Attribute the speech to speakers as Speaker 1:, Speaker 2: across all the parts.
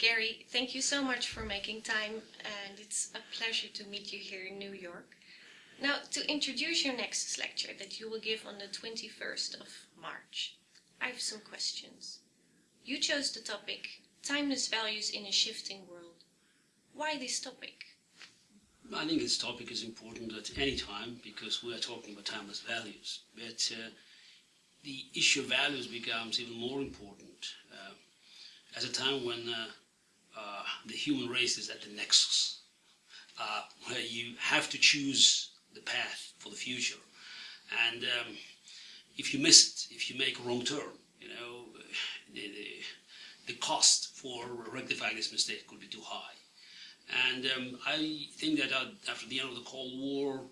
Speaker 1: Garry, thank you so much for making time, and it's a pleasure to meet you here in New York. Now, to introduce your next lecture that you will give on the 21st of March, I have some questions. You chose the topic, Timeless Values in a Shifting World. Why this topic?
Speaker 2: I think this topic is important at any time because we are talking about timeless values. But uh, the issue of values becomes even more important uh, at a time when uh, uh, the human race is at the nexus, uh, where you have to choose the path for the future. And um, if you miss it, if you make a wrong turn, you know, the, the, the cost for rectifying this mistake could be too high. And um, I think that uh, after the end of the Cold War,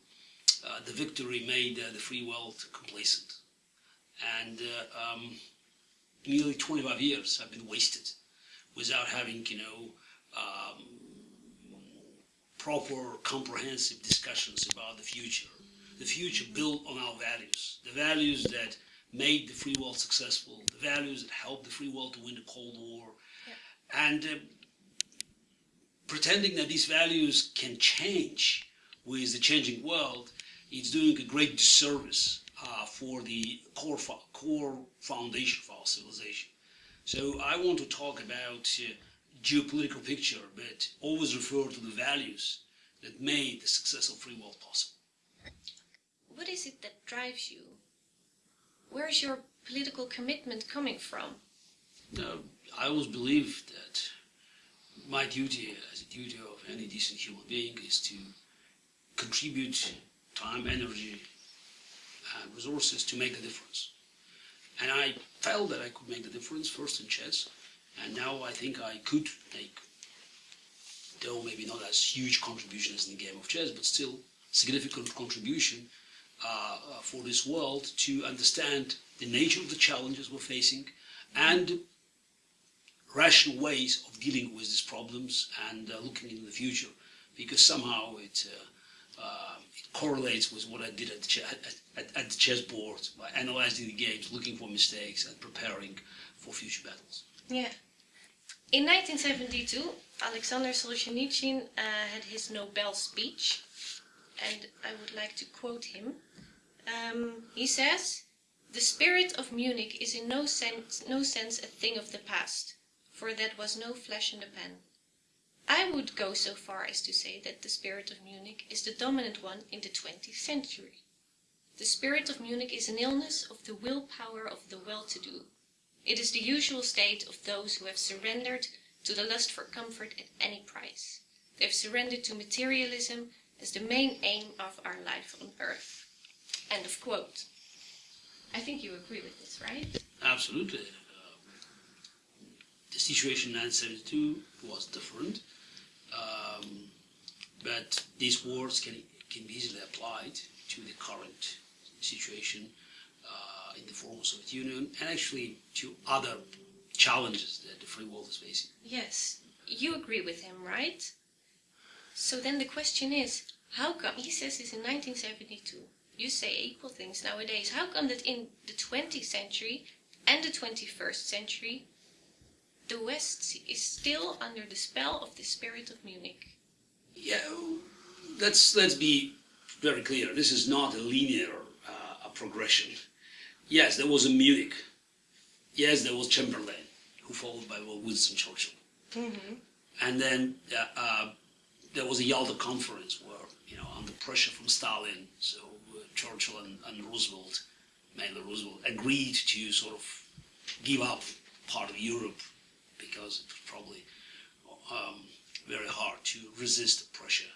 Speaker 2: uh, the victory made uh, the free world complacent. And uh, um, nearly 25 years have been wasted without having, you know, um, proper, comprehensive discussions about the future. The future built on our values, the values that made the free world successful, the values that helped the free world to win the Cold War. Yeah. And uh, pretending that these values can change with the changing world, it's doing a great disservice uh, for the core, core foundation of our civilization. So I want to talk about uh, geopolitical picture, but always refer to the values that made the success of free world possible.
Speaker 1: What is it that drives you? Where is your political commitment coming from?
Speaker 2: I always believe that my duty as a duty of any decent human being is to contribute time, energy, and resources to make a difference. And I felt that I could make the difference first in chess, and now I think I could make, though maybe not as huge contribution as in the game of chess, but still significant contribution uh, uh, for this world to understand the nature of the challenges we're facing and rational ways of dealing with these problems and uh, looking into the future. Because somehow it, uh, it correlates with what I did at the, at, at the chessboard by analyzing the games, looking for mistakes and preparing for future battles.
Speaker 1: Yeah. In 1972, Alexander Solzhenitsyn uh, had his Nobel speech, and I would like to quote him. Um, he says, The spirit of Munich is in no sense, no sense a thing of the past, for that was no flesh in the pan. I would go so far as to say that the spirit of Munich is the dominant one in the 20th century. The spirit of Munich is an illness of the will power of the well-to-do, it is the usual state of those who have surrendered to the lust for comfort at any price. They have surrendered to materialism as the main aim of our life on earth. End of quote. I think you agree with this, right?
Speaker 2: Absolutely. Uh, the situation in 1972 was different, um, but these words can, can be easily applied to the current situation in the former Soviet Union and actually to other challenges that the free world is facing.
Speaker 1: Yes, you agree with him, right? So then the question is, how come, he says this in 1972, you say equal things nowadays, how come that in the 20th century and the 21st century, the West is still under the spell of the spirit of Munich?
Speaker 2: Yeah, let's, let's be very clear, this is not a linear uh, progression. Yes, there was a Munich. Yes, there was Chamberlain, who followed by Winston Churchill. Mm -hmm. And then uh, uh, there was a Yalta conference where, you know, under pressure from Stalin, so uh, Churchill and, and, Roosevelt, mainly Roosevelt, agreed to sort of give up part of Europe because it was probably um, very hard to resist pressure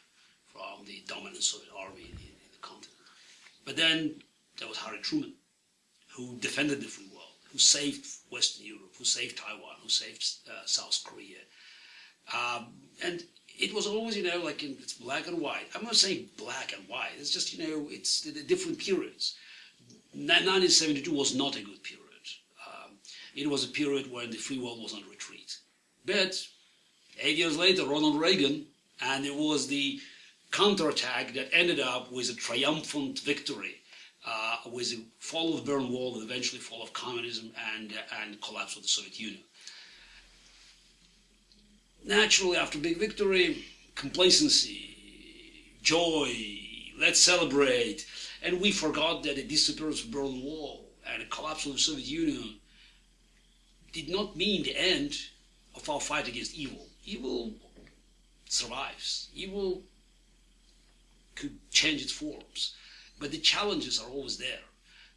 Speaker 2: from the dominant Soviet army in, in the continent. But then there was Harry Truman, who defended the free world, who saved Western Europe, who saved Taiwan, who saved uh, South Korea. Um, and it was always, you know, like in, it's black and white. I'm not saying black and white. It's just, you know, it's the, the different periods. 1972 was not a good period. Um, it was a period when the free world was retreat. But eight years later, Ronald Reagan, and it was the counterattack that ended up with a triumphant victory uh, with the fall of the Berlin Wall and eventually fall of communism and, uh, and collapse of the Soviet Union. naturally, after big victory, complacency, joy, let's celebrate. And we forgot that the disappearance of the Berlin Wall and the collapse of the Soviet Union did not mean the end of our fight against evil. Evil survives. Evil could change its forms, but the challenges are always there.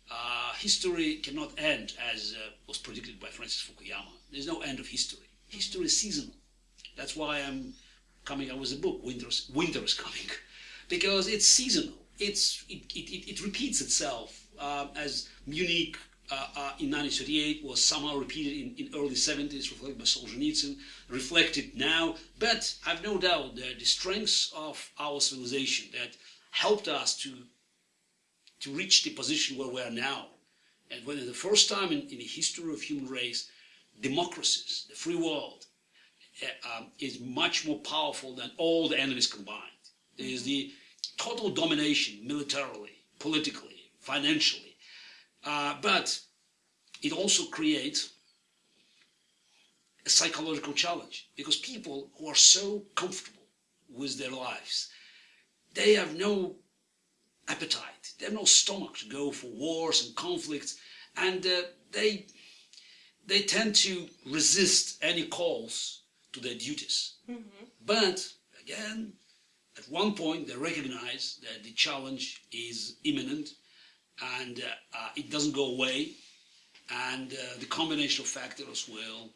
Speaker 2: Uh, history cannot end as uh, was predicted by Francis Fukuyama. There's no end of history. History is seasonal. That's why I'm coming out with a book, Winter's, Winter is Coming, because it's seasonal. It's, it, it, it repeats itself uh, as Munich in 1938 was somehow repeated in, in early 70s, reflected by Solzhenitsyn, reflected now. But I've no doubt that the strengths of our civilization that helped us to, to reach the position where we are now, and when the first time in, in the history of human race, democracies, the free world, uh, um, is much more powerful than all the enemies combined. There is the total domination militarily, politically, financially. Uh, but it also creates a psychological challenge because people who are so comfortable with their lives, they have no appetite, they have no stomach to go for wars and conflicts, and uh, they they tend to resist any calls to their duties. Mm-hmm. But again, at one point they recognize that the challenge is imminent and uh, uh, it doesn't go away and uh, the combination of factors will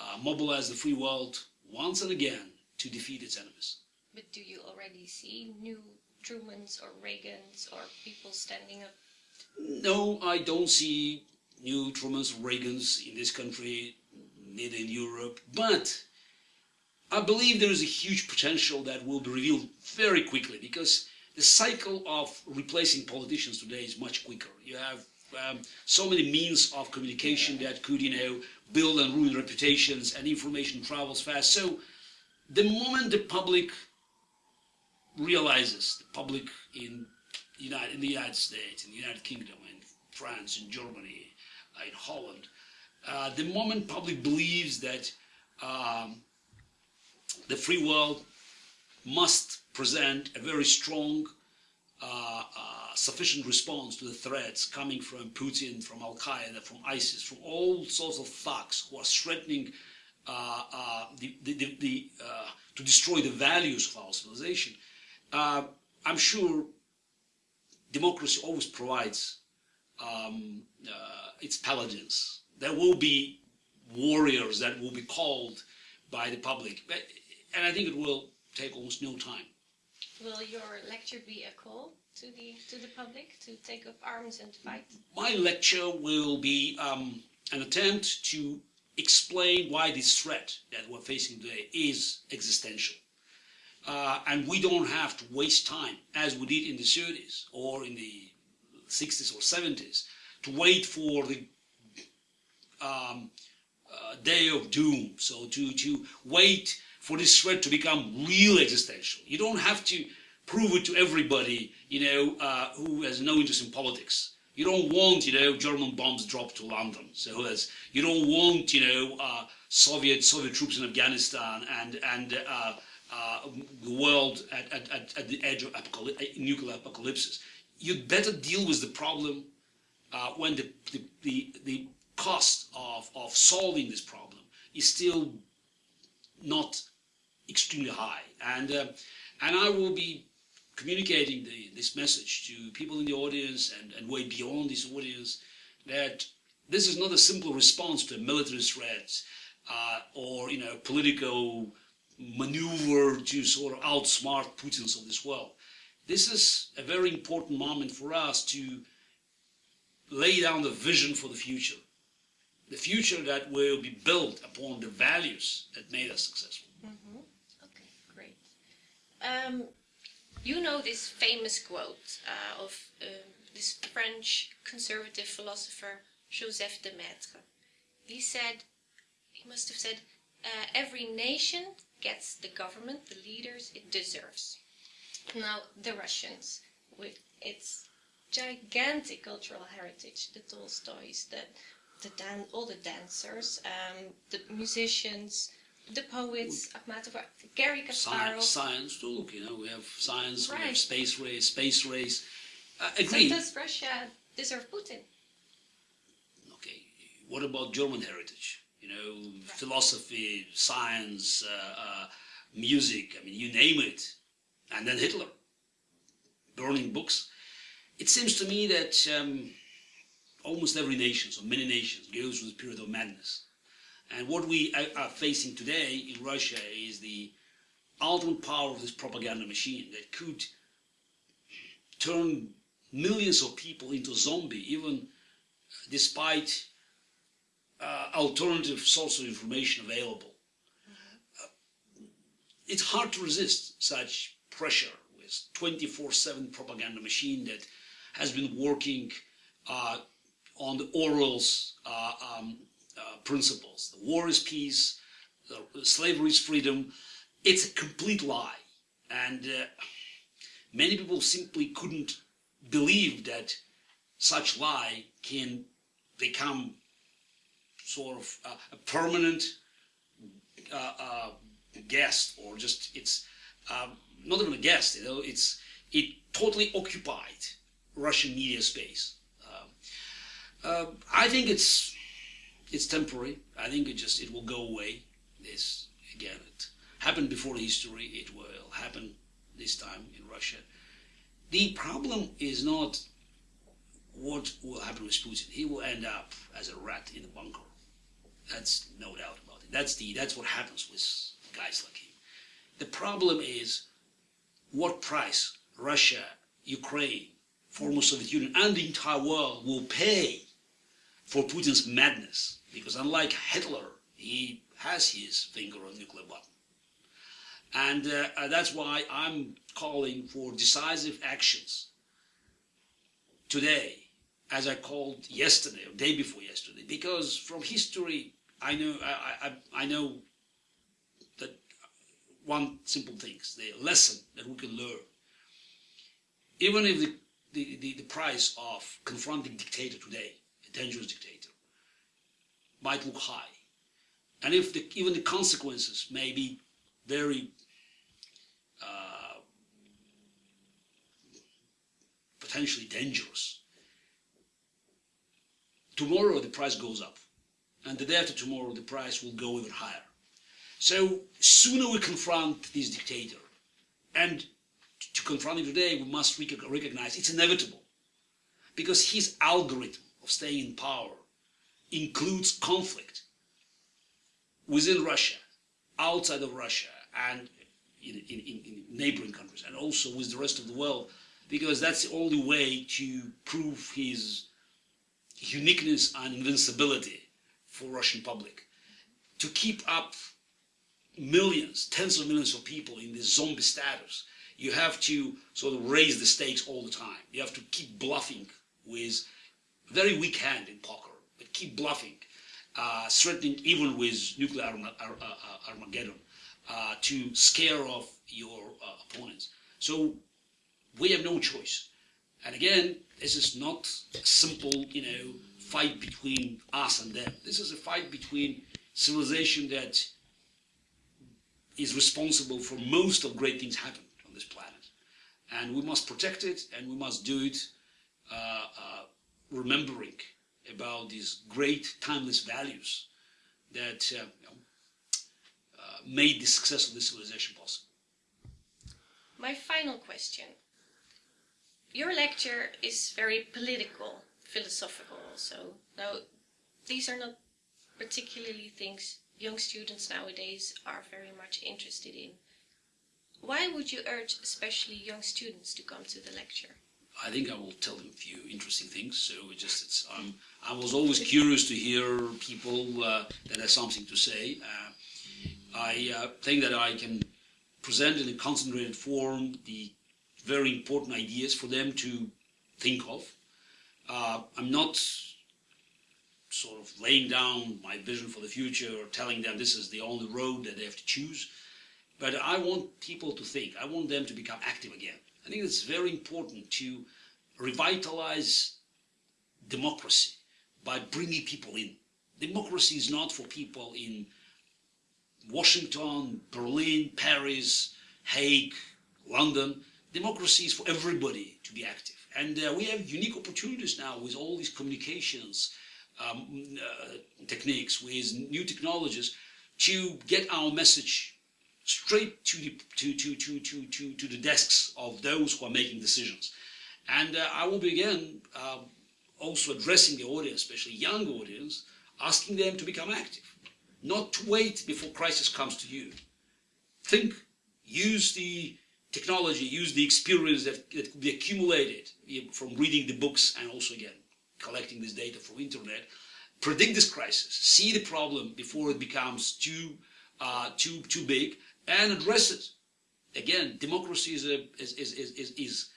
Speaker 2: uh, mobilize the free world once and again to defeat its enemies.
Speaker 1: But do you already see new Trumans or Reagans or people standing up?
Speaker 2: No, I don't see new Trumans or Reagans in this country, neither in Europe, but I believe there is a huge potential that will be revealed very quickly because the cycle of replacing politicians today is much quicker. You have um, so many means of communication that could, you know, build and ruin reputations and information travels fast. So the moment the public realizes, the public in, United, in the United States, in the United Kingdom, in France, in Germany, uh, in Holland, uh, the moment public believes that um, the free world must present a very strong, uh, uh, sufficient response to the threats coming from Putin, from Al Qaeda, from ISIS, from all sorts of thugs who are threatening uh, uh the, the, the, uh, to destroy the values of our civilization. Uh, I'm sure democracy always provides um, its paladins. There will be warriors that will be called by the public. But and I think it will take almost no time.
Speaker 1: Will your lecture be a call to the to the public to take up arms and fight?
Speaker 2: My lecture will be um, an attempt to explain why this threat that we're facing today is existential. Uh, and we don't have to waste time, as we did in the 30s or in the 60s or 70s, to wait for the um, uh, day of doom. So to, to wait for this threat to become real existential. You don't have to prove it to everybody, you know, uh, who has no interest in politics. You don't want, you know, German bombs dropped to London. So that's, you don't want, you know, uh, Soviet Soviet troops in Afghanistan and and uh, uh the world at, at, at the edge of apocalypse, nuclear apocalypse. You'd better deal with the problem uh, when the, the, the, the cost of, of solving this problem is still not extremely high. And, uh, and I will be communicating the, this message to people in the audience and, and way beyond this audience that this is not a simple response to military threats uh, or you know political maneuver to sort of outsmart Putin's of this world. This is a very important moment for us to lay down the vision for the future. The future that will be built upon the values that made us successful.
Speaker 1: Um, you know this famous quote uh, of uh, this French conservative philosopher Joseph de Maistre. He said, he must have said, uh, every nation gets the government, the leaders it deserves. Now, the Russians, with its gigantic cultural heritage, the Tolstoys, the, the dan all the dancers, um, the musicians, the poets, Akhmatova, Garry Kasparov.
Speaker 2: Science, science too. Look, you know, we have science, we have space race, space race. Uh,
Speaker 1: So
Speaker 2: agree.
Speaker 1: does Russia deserve Putin?
Speaker 2: okay, what about German heritage? You know, philosophy, science, uh, uh, music, I mean, you name it. And then Hitler, burning books. It seems to me that um, almost every nation, so many nations, goes through this period of madness. And what we are- facing today in Russia is the ultimate power of this propaganda machine that could turn millions of people into zombie, even despite uh, alternative sources of information available. Uh, it's hard to resist such pressure with 24-7 propaganda machine that has been working uh, on the Orwell's uh, um, uh, principles. The war is peace, slavery is freedom. It's a complete lie. And uh, many people simply couldn't believe that such lie can become sort of a permanent uh, uh, guest or just it's um, not even a guest you know it's it totally occupied Russian media space Um uh, I think it's it's temporary I think it just it will go away this again it happened before history it will happen this time in Russia the problem is not what will happen with Putin. He will end up as a rat in a bunker. That's no doubt about it. That's the that's what happens with guys like him. The problem is what price Russia, Ukraine, former Soviet Union, and the entire world will pay for Putin's madness. Because unlike Hitler, he has his finger on the nuclear button. And uh, uh, that's why I'm calling for decisive actions today, as I called yesterday or day before yesterday, because from history I know I, I, I know that one simple thing, the lesson that we can learn. Even if the, the, the, the price of confronting dictator today, dangerous dictator, might look high, and if the, even the consequences may be very uh, potentially dangerous. Tomorrow the price goes up, and the day after tomorrow the price will go even higher. So sooner we confront this dictator, and to confront him today, we must recognize it's inevitable, because his algorithm of staying in power includes conflict within Russia, outside of Russia, and in, in, in, in neighboring countries, and also with the rest of the world, because that's the only way to prove his uniqueness and invincibility for Russian public. To keep up millions, tens of millions of people in this zombie status, you have to sort of raise the stakes all the time. You have to keep bluffing with very weak hand in poker, but keep bluffing, uh, threatening even with nuclear Arma- Ar- uh, Armageddon uh, to scare off your uh, opponents. So we have no choice. And again, this is not a simple, you know, fight between us and them. This is a fight between civilization that is responsible for most of great things happen on this planet. And we must protect it, and we must do it uh, uh, remembering about these great timeless values that uh, you know, uh, made the success of this civilization possible.
Speaker 1: My final question. Your lecture is very political, philosophical also. Now, these are not particularly things young students nowadays are very much interested in. Why would you urge especially young students to come to the lecture?
Speaker 2: I think I will tell them a few interesting things. So it just it's um, I was always curious to hear people uh, that have something to say. Uh, I uh, think that I can present in a concentrated form the very important ideas for them to think of. Uh, I'm not sort of laying down my vision for the future or telling them this is the only road that they have to choose. But I want people to think. I want them to become active again. I think it's very important to revitalize democracy by bringing people in. Democracy is not for people in Washington, Berlin, Paris, Hague, London. Democracy is for everybody to be active. And uh, we have unique opportunities now with all these communications um, uh, techniques, with new technologies, to get our message straight to the, to, to, to, to, to, to the desks of those who are making decisions. And uh, I will begin uh, also addressing the audience, especially young audience, asking them to become active, not to wait before crisis comes to you. Think, use the technology, use the experience that, that could be accumulated from reading the books and also again collecting this data from internet. Predict this crisis, see the problem before it becomes too uh, too too big, and address it. Again, democracy is a is is is is,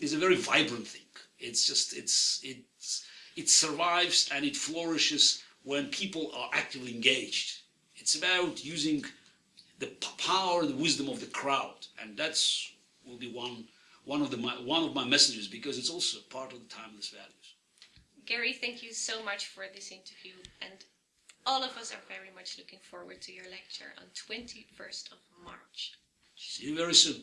Speaker 2: is, a very vibrant thing. It's just it's it's it survives and it flourishes when people are actively engaged. It's about using the power, the wisdom of the crowd, and that's will be one one of the my, one of my messages because it's also part of the timeless values.
Speaker 1: Garry, thank you so much for this interview, and all of us are very much looking forward to your lecture on 21st of March.
Speaker 2: See you very soon.